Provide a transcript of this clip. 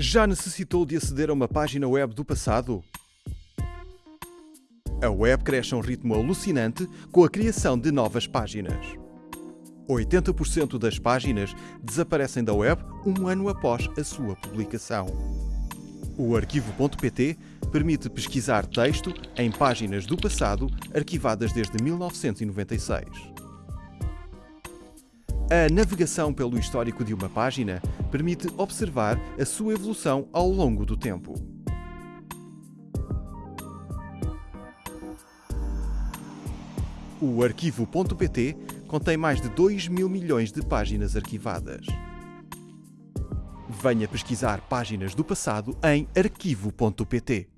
Já necessitou de aceder a uma página web do passado? A web cresce a um ritmo alucinante com a criação de novas páginas. 80% das páginas desaparecem da web um ano após a sua publicação. O arquivo.pt permite pesquisar texto em páginas do passado arquivadas desde 1996. A navegação pelo histórico de uma página permite observar a sua evolução ao longo do tempo. O arquivo.pt contém mais de 2 mil milhões de páginas arquivadas. Venha pesquisar páginas do passado em arquivo.pt.